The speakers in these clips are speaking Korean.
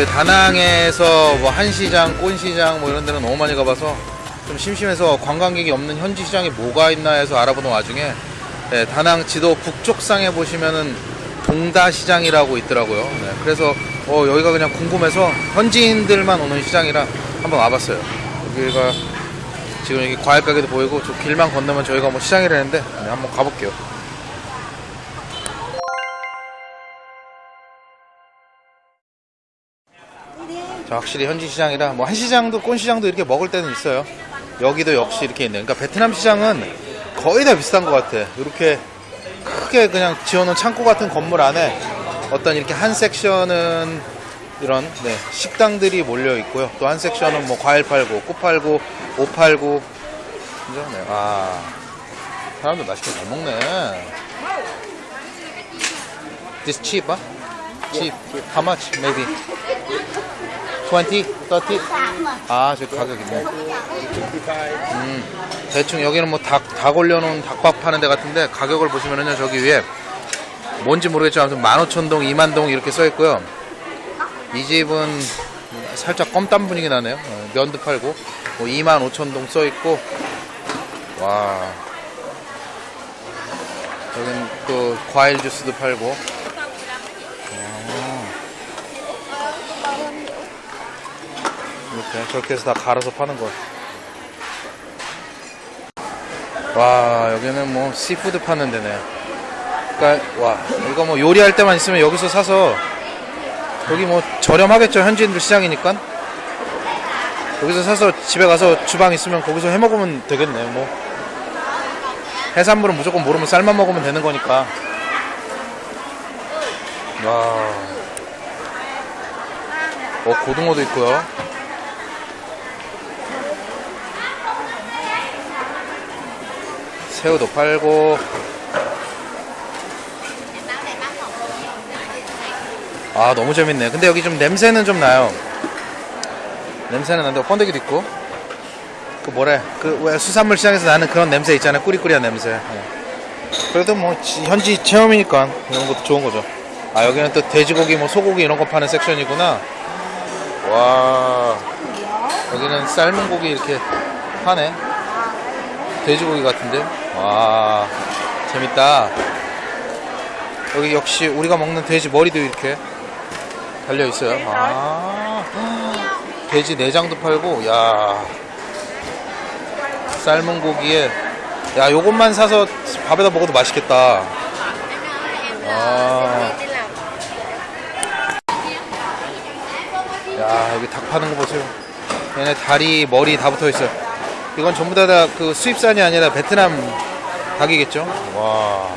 그 다낭에서 뭐 한시장, 꼰시장 뭐 이런 데는 너무 많이 가봐서 좀 심심해서 관광객이 없는 현지 시장이 뭐가 있나 해서 알아보는 와중에 네, 다낭 지도 북쪽상에 보시면은 동다 시장이라고 있더라고요. 네, 그래서 어, 여기가 그냥 궁금해서 현지인들만 오는 시장이라 한번 와봤어요. 여기가 지금 여기 과일 가게도 보이고 저 길만 건너면 저희가 뭐 시장이라는데 네, 한번 가볼게요. 확실히 현지 시장이라 뭐 한 시장도 꼰 시장도 이렇게 먹을 때는 있어요. 여기도 역시 이렇게 있네. 그러니까 베트남 시장은 거의 다 비슷한 것 같아. 이렇게 크게 그냥 지어놓은 창고 같은 건물 안에 어떤 이렇게 한 섹션은 이런 네, 식당들이 몰려 있고요. 또 한 섹션은 뭐 과일 팔고 꽃 팔고 옷 팔고 그죠? 네. 아 사람들 맛있게 잘 먹네. This cheap, huh? Cheap. How much? Maybe 20, 30. 아, 저 가격이 뭐. 음, 대충 여기는 뭐 닭, 닭 올려놓은 닭밥 파는 데 같은데 가격을 보시면은요, 저기 위에 뭔지 모르겠지만 아무튼 15,000동, 2만동 이렇게 써 있고요. 이 집은 살짝 껌땀 분위기 나네요. 어, 면도 팔고 뭐 25,000동 써 있고 와. 또 과일 주스도 팔고 이렇게 저렇게 해서 다 갈아서 파는 거. 와 여기는 뭐 seafood 파는 데네. 그러니까 와 이거 뭐 요리할 때만 있으면 여기서 사서 여기 뭐 저렴하겠죠 현지인들 시장이니까 여기서 사서 집에 가서 주방 있으면 거기서 해 먹으면 되겠네 뭐 해산물은 무조건 모르면 쌀만 먹으면 되는 거니까 와. 어 고등어도 있고요. 새우도 팔고. 아 너무 재밌네. 근데 여기 좀 냄새는 좀 나요. 냄새는 나는데 번데기도 있고. 그 뭐래? 그 왜 수산물 시장에서 나는 그런 냄새 있잖아요. 꾸리꾸리한 냄새. 네. 그래도 뭐 지- 현지 체험이니까 이런 것도 좋은 거죠. 아 여기는 또 돼지고기 뭐 소고기 이런 거 파는 섹션이구나. 와. 여기는 삶은 고기 이렇게 파네. 돼지고기 같은데 와 재밌다. 여기 역시 우리가 먹는 돼지 머리도 이렇게 달려 있어요. 아 돼지 내장도 팔고 야. 삶은 고기에 야 요것만 사서 밥에다 먹어도 맛있겠다. 아. 야 여기 닭 파는 거 보세요. 얘네 다리 머리 다 붙어 있어요 이건 전부 다 그 수입산이 아니라 베트남 닭이겠죠? 와.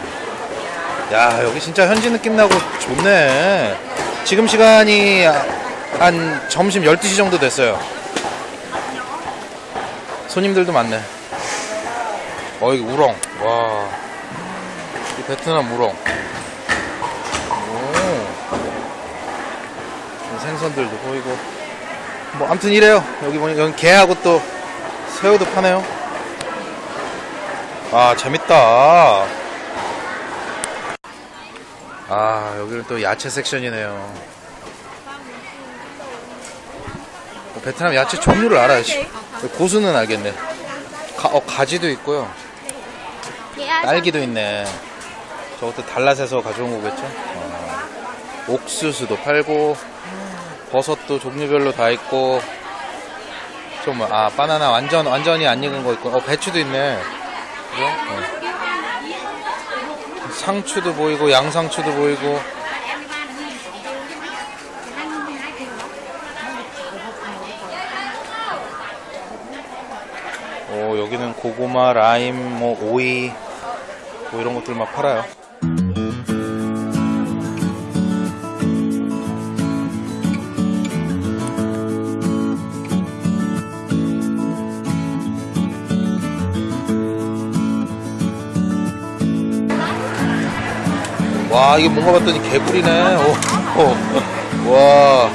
야 여기 진짜 현지 느낌 나고 좋네. 지금 시간이 한 점심 12시 정도 됐어요. 손님들도 많네. 어 여기 우렁. 와. 이 베트남 우렁. 오. 생선들도 보이고. 뭐 아무튼 이래요. 여기 보니 여기 게하고 또 새우도 파네요. 아 재밌다. 아 여기는 또 야채 섹션이네요. 어, 베트남 야채 종류를 알아야지 고수는 알겠네. 가, 어, 가지도 있고요. 딸기도 있네. 저것도 달랏에서 가져온 거겠죠? 어, 옥수수도 팔고 버섯도 종류별로 다 있고 좀 아 바나나 완전 완전히 안 익은 거 있고 어 배추도 있네 그죠? 어. 상추도 보이고 양상추도 보이고 오 여기는 고구마 라임 뭐 오이 뭐 이런 것들 막 팔아요 와 이게 뭔가 봤더니 개구리네. 오, 오. 와.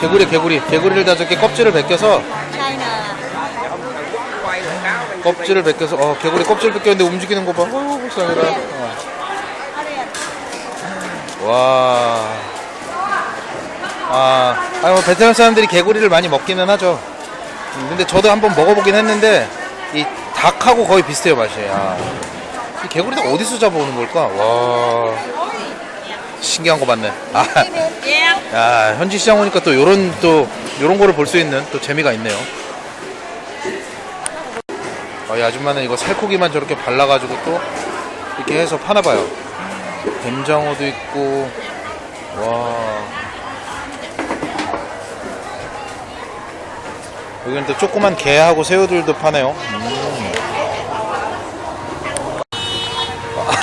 개구리 개구리. 개구리를 다 저렇게 껍질을 벗겨서 껍질을 벗겨서 어 개구리 껍질 벗겼는데 움직이는 거봐. 어우 불쌍해라. 어. 와. 아, 아니 뭐 베트남 사람들이 개구리를 많이 먹기는 하죠. 음, 근데 저도 한번 먹어보긴 했는데 이 닭하고 거의 비슷해요 맛이. 아, 이 개구리도 어디서 잡아오는 걸까? 와, 신기한 거 봤네. 아, 야, 현지 시장 오니까 또 요런 또 요런 거를 볼 수 있는 또 재미가 있네요. 아, 이 아줌마는 이거 살코기만 저렇게 발라가지고 또 이렇게 해서 파나 봐요. 뱀장어도 있고, 와. 여기는 또 조그만 게하고 새우들도 파네요. 음.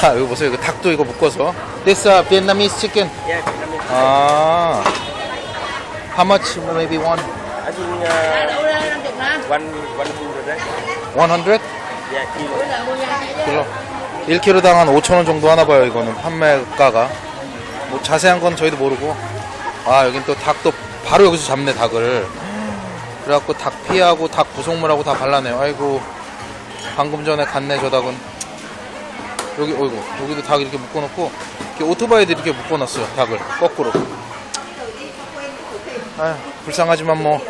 아, 여기 보세요. 이거 닭도 이거 묶어서. This uh, Vietnamese chicken. Yeah, Vietnamese. 아. How much? Maybe one? I think uh, one one hundred. right? 100? Yeah, kilo. 킬로. 1kg당 한 5,000원 정도 하나 봐요, 이거는. 판매가가. 뭐 자세한 건 저희도 모르고. 아, 여긴 또 닭도 바로 여기서 잡네, 닭을. 그래갖고 닭 피하고 닭 부속물하고 다 발라내요. 아이고. 방금 전에 갔네, 저 닭은. 여기, 어이구. 여기도 닭 이렇게 묶어놓고. 이렇게 오토바이도 이렇게 묶어놨어요, 닭을. 거꾸로. 아 불쌍하지만 뭐.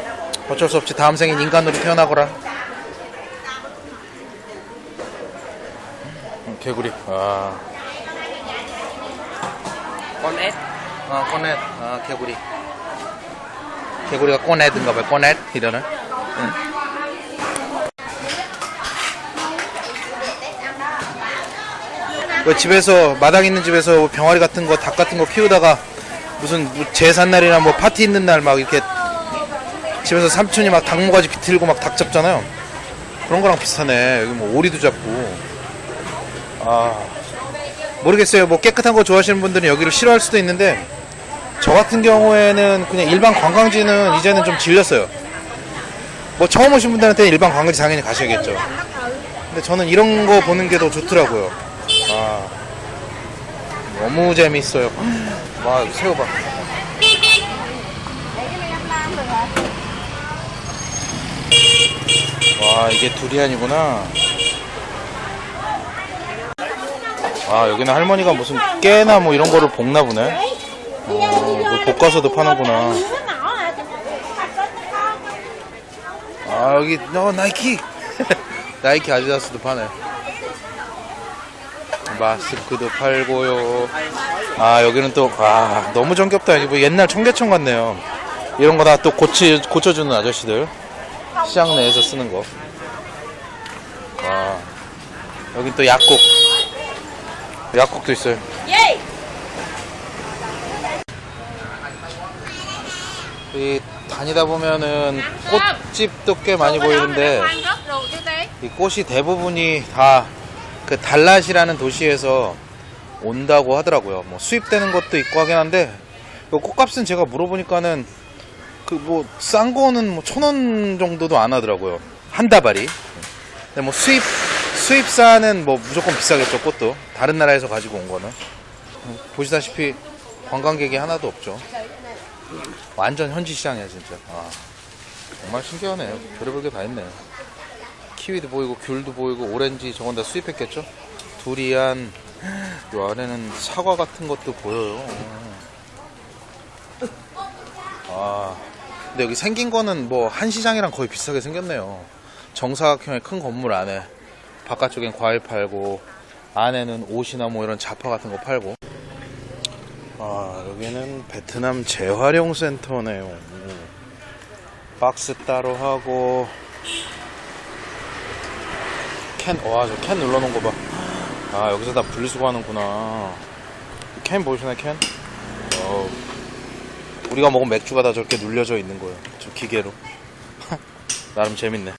어쩔 수 없지. 다음 생엔 인간으로 태어나거라. 음, 개구리. 아. S. 아, 꼬넷. 아, 개구리. 개구리가 꼬넷인가 봐요. 꼬넷. 이러는. 응. 왜 집에서, 마당 있는 집에서 뭐 병아리 같은 거, 닭 같은 거 키우다가 무슨 뭐 제삿날이나 뭐 파티 있는 날 막 이렇게 집에서 삼촌이 막 닭모가지 비틀고 막 닭 잡잖아요. 그런 거랑 비슷하네. 여기 뭐 오리도 잡고. 아. 모르겠어요. 뭐 깨끗한 거 좋아하시는 분들은 여기를 싫어할 수도 있는데 저 같은 경우에는 그냥 일반 관광지는 이제는 좀 질렸어요. 뭐 처음 오신 분들한테는 일반 관광지 당연히 가셔야겠죠. 근데 저는 이런 거 보는 게 더 좋더라고요. 아, 너무 재밌어요. 와, 새우 봐. 와, 이게 두리안이구나. 아, 여기는 할머니가 무슨 깨나 뭐 이런 거를 볶나 보네. 어, 볶아서도 파는구나. 아, 여기, 너 나이키! 나이키 아디다스도 파네. 마스크도 팔고요. 아, 여기는 또, 아, 너무 정겹다. 이게 뭐 옛날 청계천 같네요. 이런 거 다 또 고치, 고쳐주는 아저씨들. 시장 내에서 쓰는 거. 와. 여긴 또 약국. 약국도 있어요. 이 다니다 보면은 꽃집도 꽤 많이 보이는데 이 꽃이 대부분이 다 그 달랏이라는 도시에서 온다고 하더라고요. 뭐 수입되는 것도 있고 하긴 한데 그 꽃값은 제가 물어보니까는 그 뭐 싼 거는 뭐 천 원 정도도 안 하더라고요. 한 다발이. 근데 뭐 수입 수입사는 뭐 무조건 비싸겠죠 꽃도 다른 나라에서 가지고 온 거는 보시다시피 관광객이 하나도 없죠. 완전 현지 시장이야 진짜. 아, 정말 신기하네. 별의별 게 다 있네. 키위도 보이고 귤도 보이고 오렌지 저건 다 수입했겠죠? 두리안 요 안에는 사과 같은 것도 보여요. 아, 근데 여기 생긴 거는 뭐 한시장이랑 거의 비슷하게 생겼네요. 정사각형의 큰 건물 안에 바깥쪽엔 과일 팔고 안에는 옷이나 뭐 이런 잡화 같은 거 팔고 아 여기는 베트남 재활용 센터네요 음. 박스 따로 하고 캔 와 저 캔 눌러놓은 거 봐 아 여기서 다 분리수거 하는구나. 캔 보이시나요 캔? 어, 우리가 먹은 맥주가 다 저렇게 눌려져 있는 거예요 저 기계로. 나름 재밌네